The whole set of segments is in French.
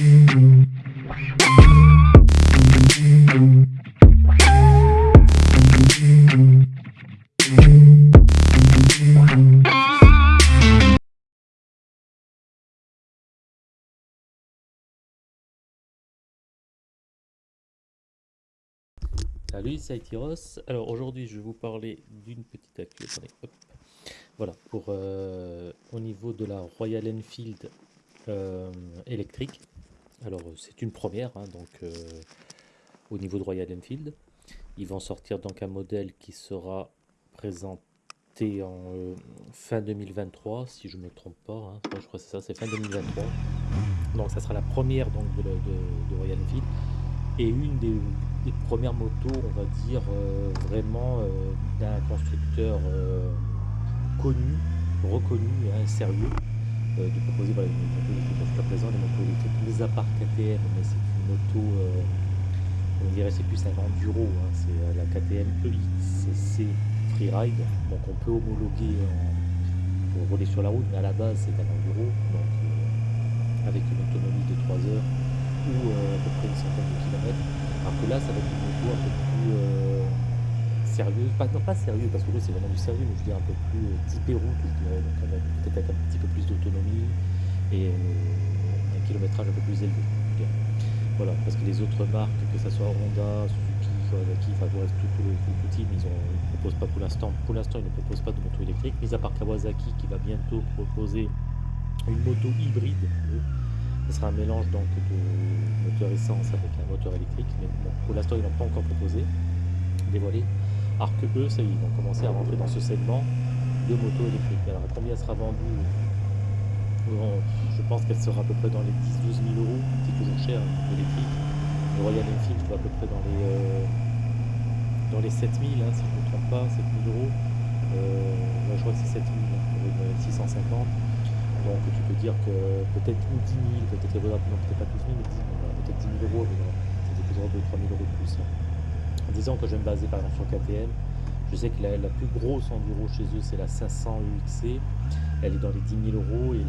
Salut, c'est Aitiros. Alors aujourd'hui, je vais vous parler d'une petite actu. Voilà, pour euh, au niveau de la Royal Enfield euh, électrique. Alors c'est une première, hein, donc euh, au niveau de Royal Enfield, ils vont sortir donc un modèle qui sera présenté en fin 2023, si je ne me trompe pas. Hein. je crois que c'est ça, c'est fin 2023. Donc ça sera la première donc de, Royal Enfield et une des, premières motos, on va dire, euh, vraiment euh, d'un constructeur euh, connu, reconnu et sérieux, de proposer une moto jusqu'à présent, des motos électriques, mis à part KTM, mais c'est une moto, on dirait c'est plus un enduro, hein, c'est la KTM EXC Freeride, donc on peut homologuer pour rouler sur la route, mais à la base c'est un enduro, donc avec une autonomie de 3 heures ou à peu près une centaine de kilomètres. Alors que là, ça va être une moto un peu plus euh, sérieuse, pas, non pas sérieux parce que c'est vraiment du sérieux, mais je dirais un peu plus euh, typé route, je dirais, donc peut-être avec un petit et euh, un kilométrage un peu plus élevé. Voilà, parce que les autres marques, que ce soit Honda, Suzuki, Kawasaki, enfin tout, le, tout team, ils ne proposent pas pour l'instant, pour l'instant ils ne proposent pas de moto électrique, mis à part Kawasaki qui va bientôt proposer une moto hybride. Ce sera un mélange donc de moteur essence avec un moteur électrique, mais pour l'instant ils n'ont pas encore proposé, dévoilé. Alors que eux, ça, ils vont commencer à rentrer dans ce segment de moto électrique. Alors combien sera vendu Je pense qu'elle sera à peu près dans les 10-12 000 euros, c'est toujours cher. Le Royal Enfield va à peu près dans les, euh, dans les 7 000, hein, si je ne me trompe pas, 7 000 euros. Euh, je crois que c'est 7 000 hein, pour une 650. Donc tu peux dire que peut-être 10 000, peut-être peut-être pas 12 000, mais 10 000, peut-être 10 000 euros, c'était toujours 2-3 000 euros de plus. En disant que je vais me baser par exemple sur KTM, je sais que la, plus grosse enduro chez eux c'est la 500 UXC, elle est dans les 10 000 euros et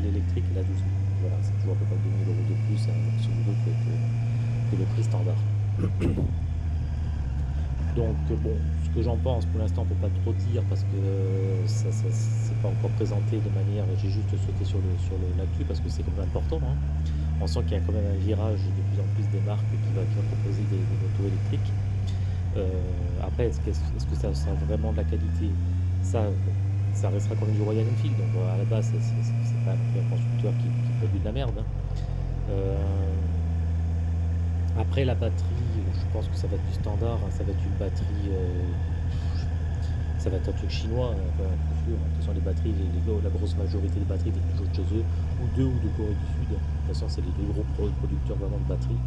l'électrique elle a 12 000. Voilà, c'est toujours à peu près 2 000 euros de plus hein, sur le que, que le prix standard. Donc bon, ce que j'en pense pour l'instant on ne peut pas trop dire parce que ça, ça c'est pas encore présenté de manière, j'ai juste sauté sur le sur parce que c'est quand même important. Hein. On sent qu'il y a quand même un virage de plus en plus des marques qui va, proposer des, motos électriques. Euh, après, est-ce que, ça sera vraiment de la qualité? Ça, ça restera quand même du Royal Enfield. Donc à la base, c'est pas un constructeur qui, produit de la merde. Hein. Euh, après la batterie, je pense que ça va être du standard, hein. ça va être une batterie, euh, ça va être un truc chinois, hein. De toute façon les batteries, la grosse majorité des batteries viennent toujours de chez eux, ou deux ou de Corée du Sud. De toute façon c'est les deux gros producteurs vraiment de batteries.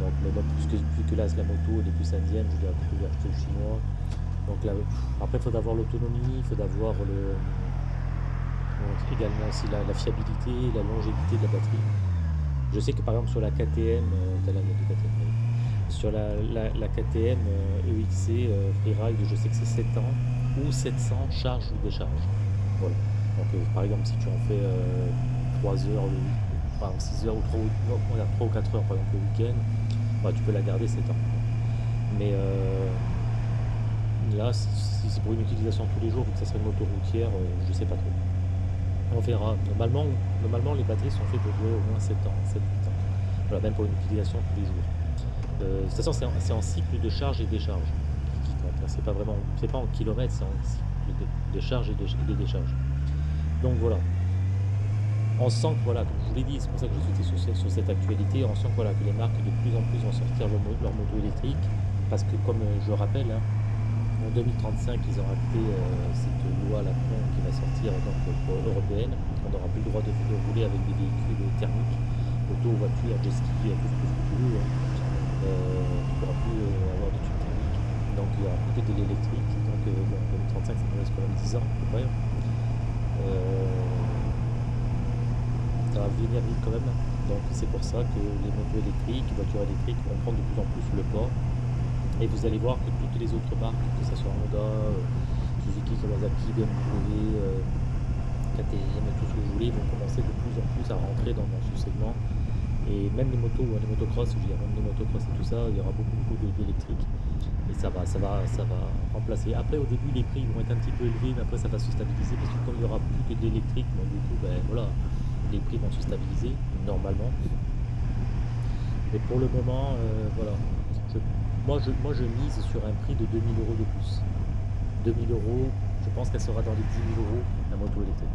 Donc mais plus que, plus que là la moto elle est plus indienne, je dirais plutôt acheter le chinois. Donc là, après il faut avoir l'autonomie, il faut avoir le, également aussi la fiabilité, la longévité de la batterie. Je sais que par exemple sur la KTM, euh, sur la, KTM EXC Freeride, je sais que c'est 7 ans ou 700 charge ou décharge. Voilà. Donc euh, par exemple si tu en fais 3 euh, heures, enfin 6 heures ou 3, 3 ou 4 heures par exemple le week-end, bah, tu peux la garder 7 ans. Mais là, si c'est pour une utilisation tous les jours, vu que ça serait une moto routière, je sais pas trop. On verra. Normalement, normalement, les batteries sont faites pour durer au moins 7 ans, 7 ans. Voilà, même pour une utilisation tous les jours. Euh, de toute façon, c'est en, cycle de charge et décharge qui, compte. Hein. C'est pas vraiment, c'est pas en kilomètres, c'est en cycle de, charge et de, décharge. Donc voilà. On sent que, voilà, comme je vous l'ai dit, c'est pour ça que je suis sur, cette actualité, on sent que, voilà, que les marques de plus en plus vont sortir leur, moto électrique, parce que comme euh, je rappelle, hein, en 2035, ils ont acté euh, cette loi la qui va sortir donc, européenne. On n'aura plus le droit de, rouler avec des véhicules thermiques, auto, voiture, jet ski, tout ce que. Hein. Euh, tu ne pourras plus euh, avoir de tubes thermiques. Donc il y aura plus de l'électrique. Donc en 2035, ça nous reste quand même 10 ans à près. Ça va venir vite quand même. Donc c'est pour ça que les motos électriques, les voitures électriques vont prendre de plus en plus le pas et vous allez voir que toutes les autres marques, que ce soit Honda, Suzuki, Kawasaki, BMW, KTM et tout ce que vous voulez vont commencer de plus en plus à rentrer dans, ce segment. Et même les motos, les motocross, je veux dire, même les motocross et tout ça, il y aura beaucoup, beaucoup d'électrique. Et ça va, ça va, ça va remplacer. Après, au début, les prix vont être un petit peu élevés, mais après, ça va se stabiliser parce que comme il y aura plus que d'électrique, du coup, ben voilà, les prix vont se stabiliser normalement. Mais pour le moment, euh, voilà, moi, je, moi je mise sur un prix de 2000 euros de plus. 2000 euros, je pense qu'elle sera dans les 10 000 euros, la moto électrique.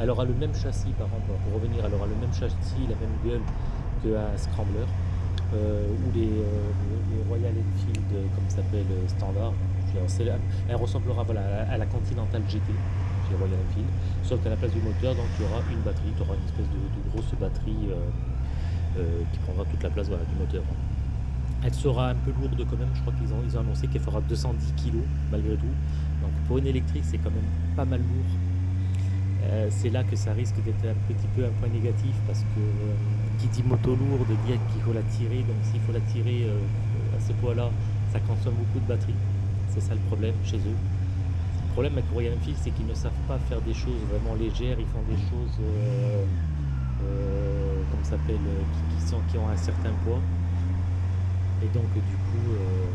Elle aura le même châssis, par exemple, pour revenir, elle aura le même châssis, la même gueule qu'un Scrambler, euh, ou les, euh, Royal Enfield, comme s'appelle, standard. Elle ressemblera voilà, à la Continental GT chez Royal Enfield, sauf qu'à la place du moteur, donc il y aura une batterie, tu auras une espèce de, grosse batterie qui prendra toute la place du moteur. Elle sera un peu lourde quand même, je crois qu'ils ont, annoncé qu'elle fera 210 kg malgré tout. Donc pour une électrique, c'est quand même pas mal lourd. Euh, c'est là que ça risque d'être un petit peu un point négatif parce que euh, qui dit moto lourde dit qu'il faut la tirer. Donc s'il faut la tirer euh, à ce poids-là, ça consomme beaucoup de batterie. C'est ça le problème chez eux. Le problème avec Royal Enfield, c'est qu'ils ne savent pas faire des choses vraiment légères. Ils font des choses comme ça s'appelle qui, sont, qui ont un certain poids. Et donc du coup, euh,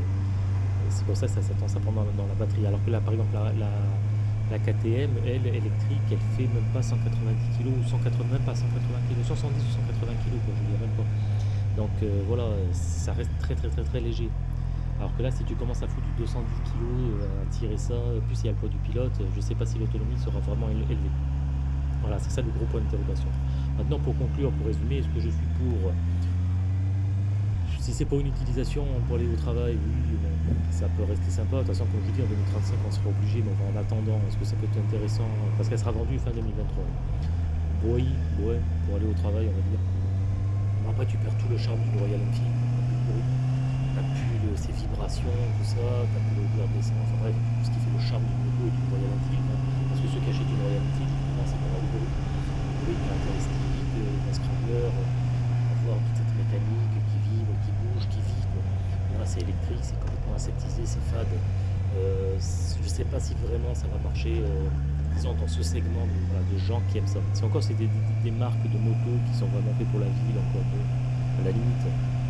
c'est pour ça que ça s'attend ça pendant dans la batterie. Alors que là, par exemple, la, KTM, elle, électrique, elle fait même pas 190 kg ou 180, même pas 180 kg, 170 ou 180 kg, quoi, je dirais même pas. Donc euh, voilà, ça reste très très très très léger. Alors que là, si tu commences à foutre 210 kg, euh, à tirer ça, plus il y a le poids du pilote, je ne sais pas si l'autonomie sera vraiment élevée. Voilà, c'est ça le gros point d'interrogation. Maintenant, pour conclure, pour résumer, est-ce que je suis pour si c'est pour une utilisation pour aller au travail, oui, ça peut rester sympa. De toute façon, comme je vous dis, en 2035, on sera obligé, mais en attendant, est-ce que ça peut être intéressant Parce qu'elle sera vendue fin 2023. Oui, pour aller au travail, on va dire. Mais après, tu perds tout le charme du Royal Enfield. T'as plus ces vibrations, tout ça, t'as plus l'odeur d'essence, enfin bref, tout ce qui fait le charme du moto et du Royal Enfield. Parce que ceux qui achètent une Royal Enfield, c'est la bruit. Le bruit caractéristique, un scrambler, avoir toute cette mécanique c'est électrique, c'est complètement aseptisé, c'est fade. Euh, je sais pas si vraiment ça va marcher euh, disons, dans ce segment de, gens qui aiment ça. Si encore c'est des, marques de motos qui sont vraiment faites pour la ville, encore à la limite.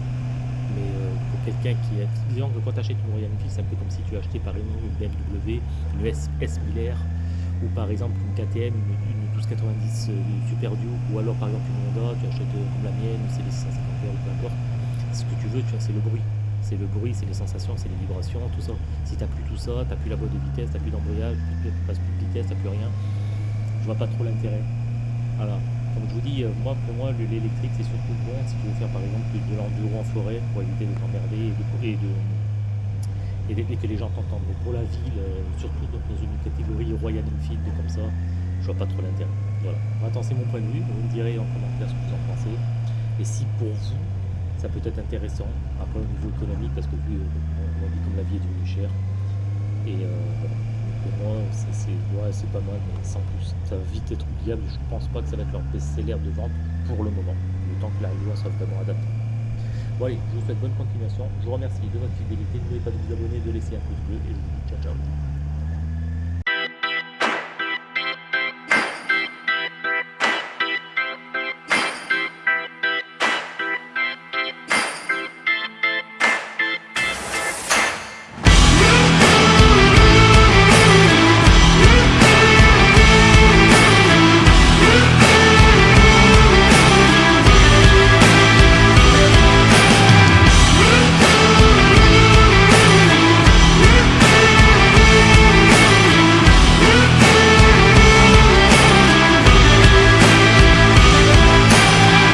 Euh, quelqu'un qui est. Disons que quand tu achètes une Royal Enfield, c'est un peu comme si tu achetais par exemple une BMW, une S, S 1000 ou par exemple une KTM, une, 1290 Super Duke, ou alors par exemple une Honda, tu achètes comme la mienne, c'est les 650 ou peu importe. Ce que tu veux, tu c'est le bruit c'est le bruit, c'est les sensations, c'est les vibrations, tout ça. Si tu n'as plus tout ça, tu plus la boîte de vitesse, tu plus d'embrayage, tu plus de vitesse, tu plus rien, je vois pas trop l'intérêt. Voilà. Comme je vous dis, euh, moi pour moi l'électrique c'est surtout bon si tu veux faire par exemple de l'enduro en forêt pour éviter de t'emmerder et, de, que les gens t'entendent. Mais pour la ville, euh, surtout dans une catégorie Royal Enfield comme ça, je vois pas trop l'intérêt. Voilà. Maintenant c'est mon point de vue, vous me direz en commentaire ce que vous en pensez. Et si pour vous ça peut être intéressant, après au niveau économique, parce que vu, on dit comme la vie est devenue chère. Et euh, moi, c'est pas mal, mais sans plus. Ça va vite être oubliable, je pense pas que ça va être leur best-seller de vente pour le moment, le temps que la loi soit vraiment adaptée. Bon allez, je vous souhaite bonne continuation, je vous remercie de votre fidélité, n'oubliez pas de vous abonner, de laisser un pouce bleu, et je vous dis ciao ciao.